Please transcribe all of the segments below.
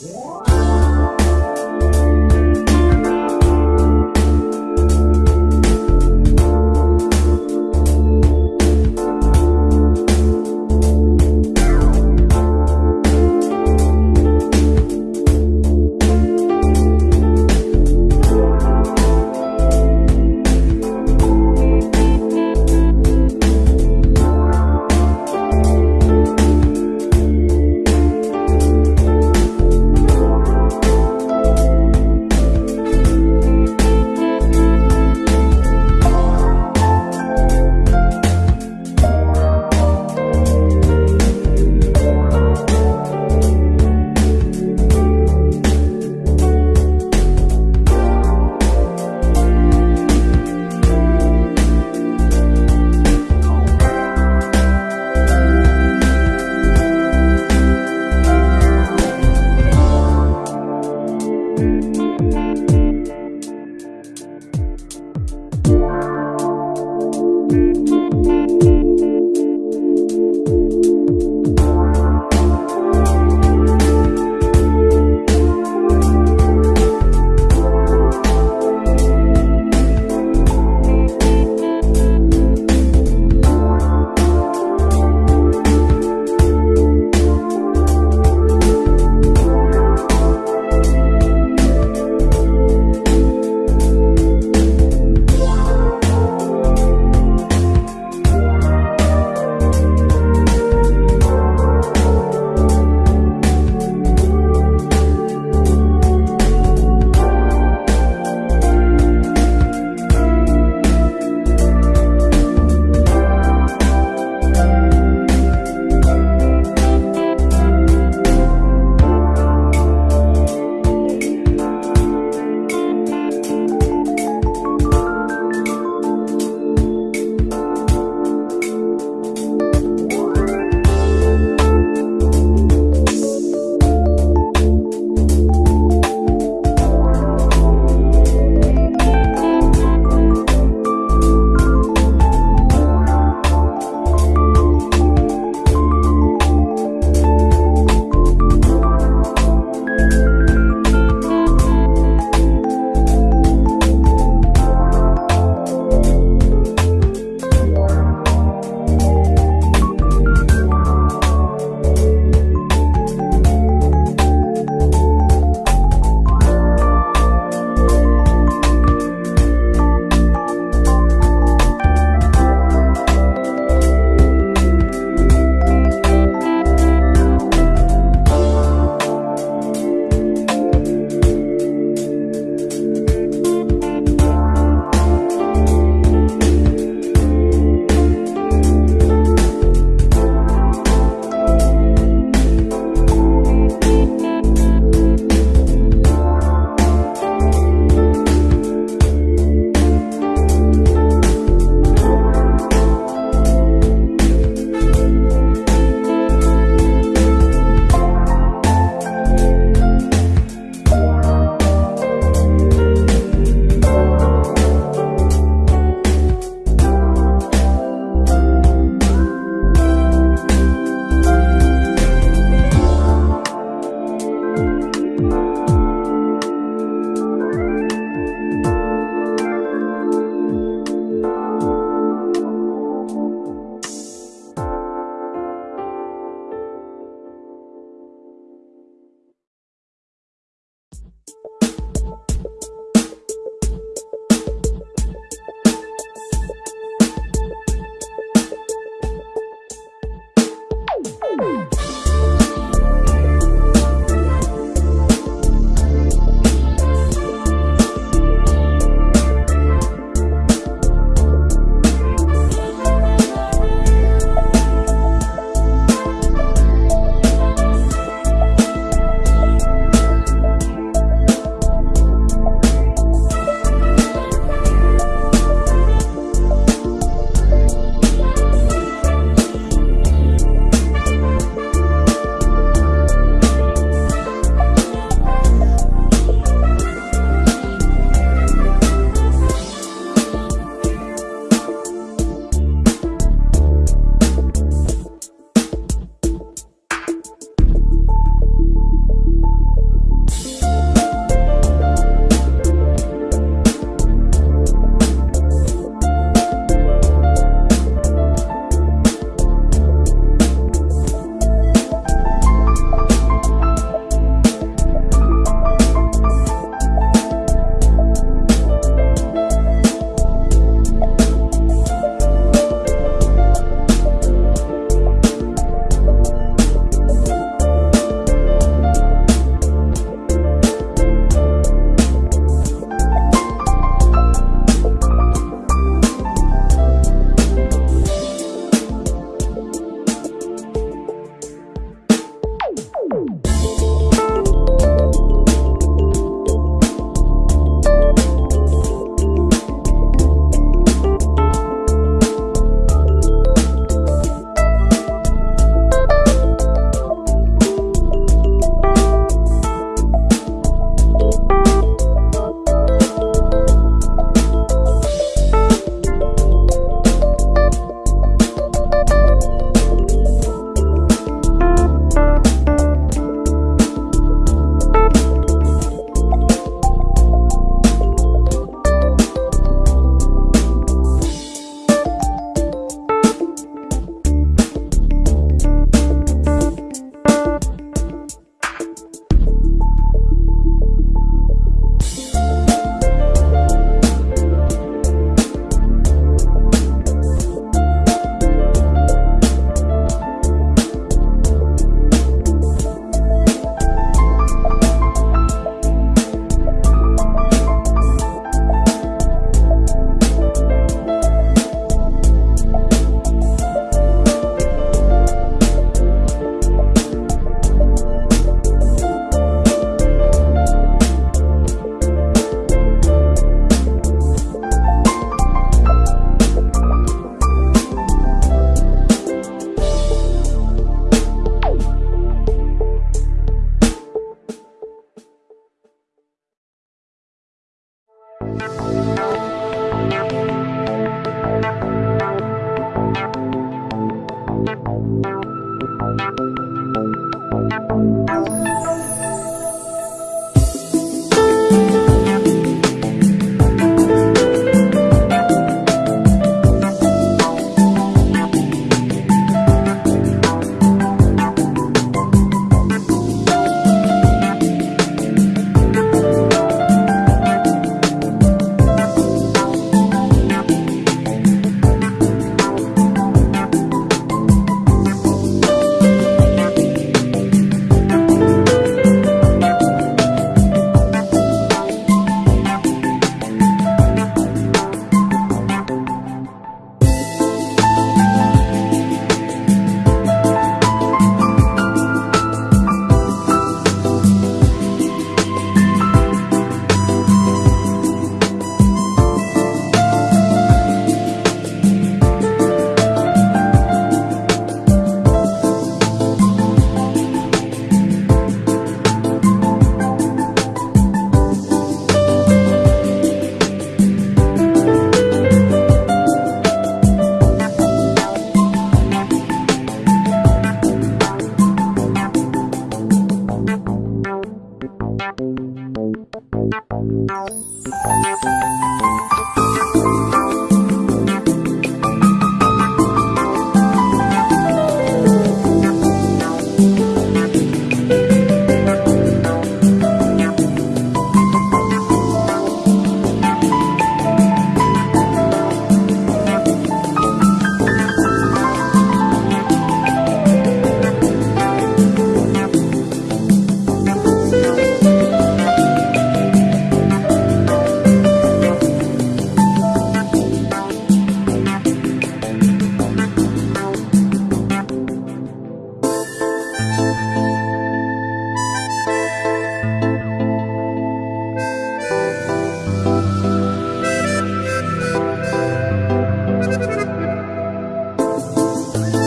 Yes.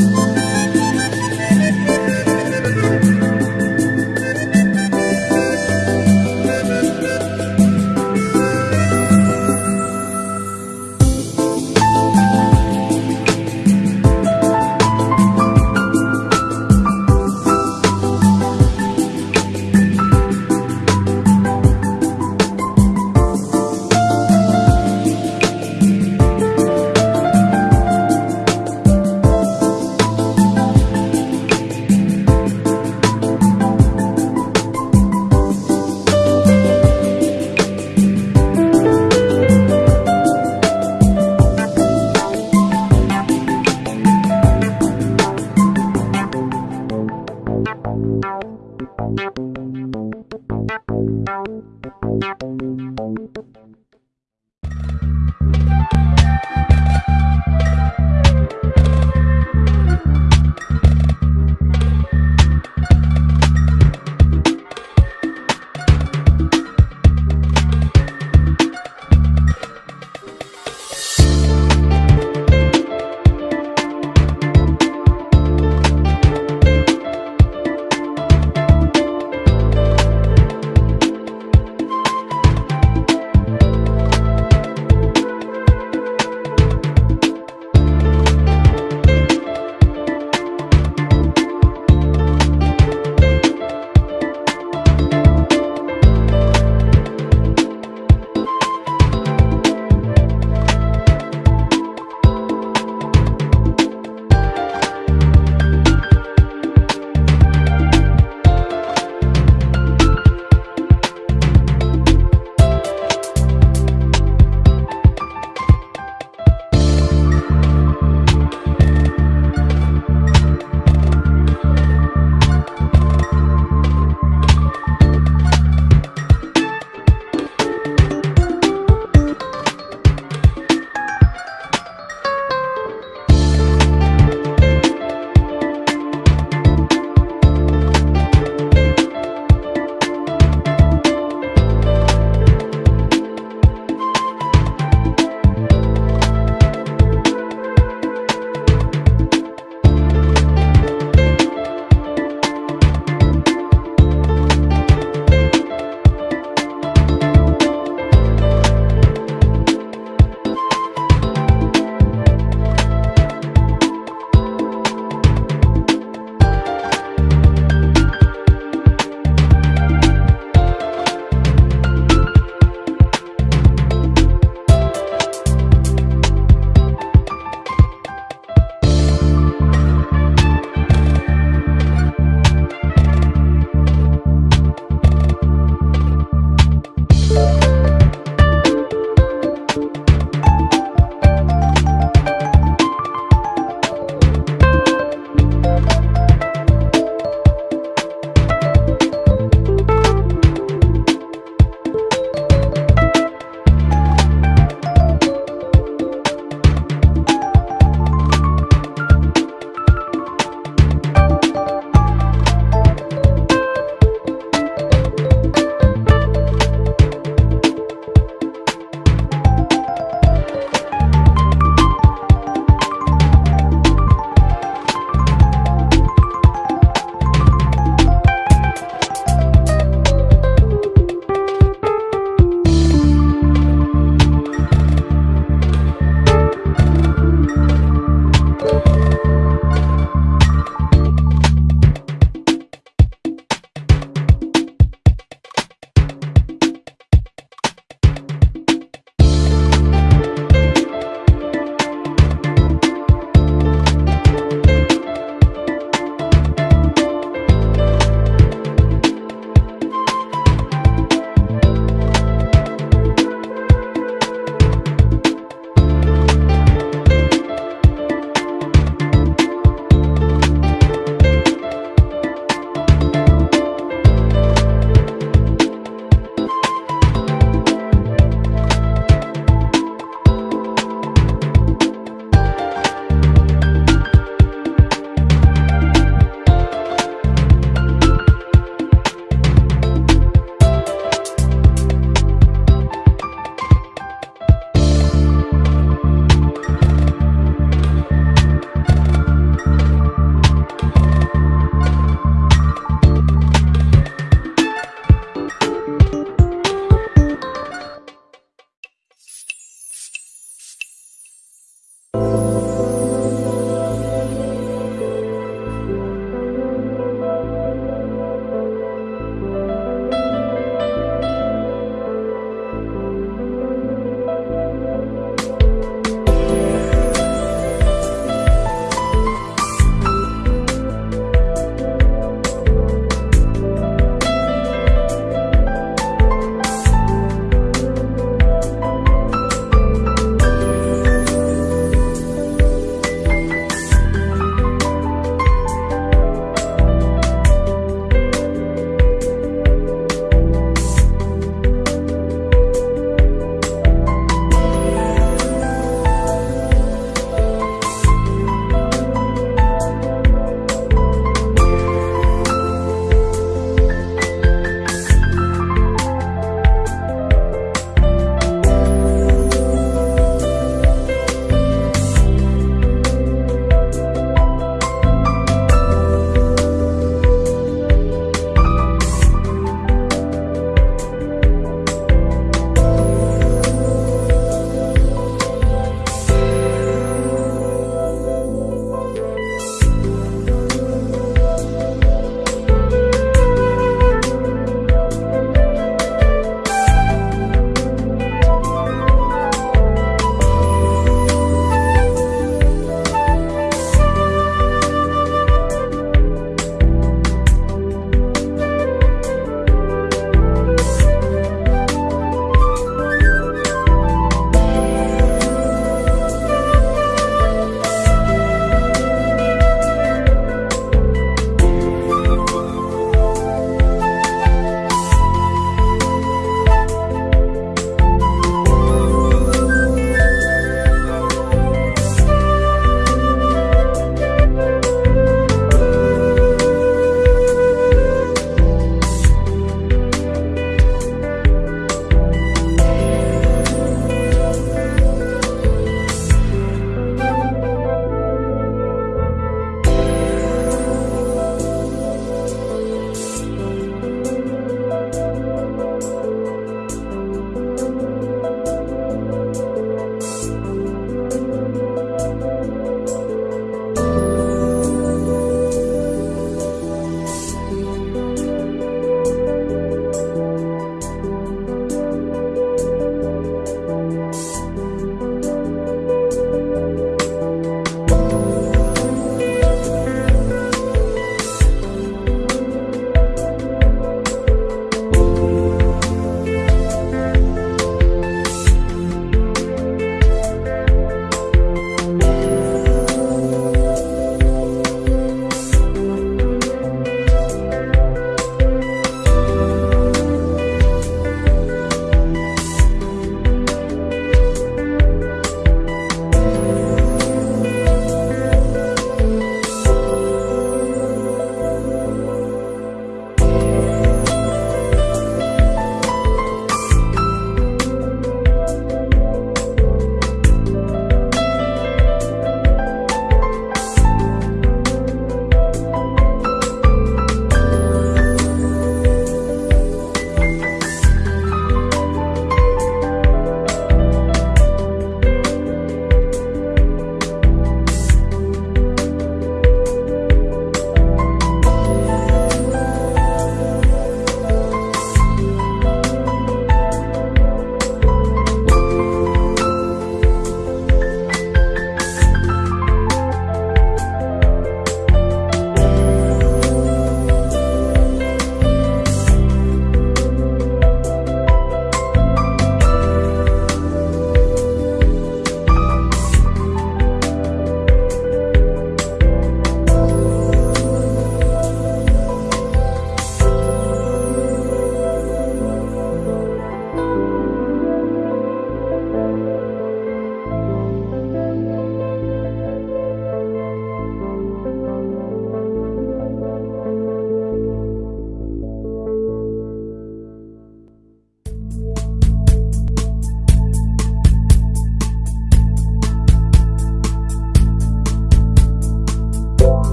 Música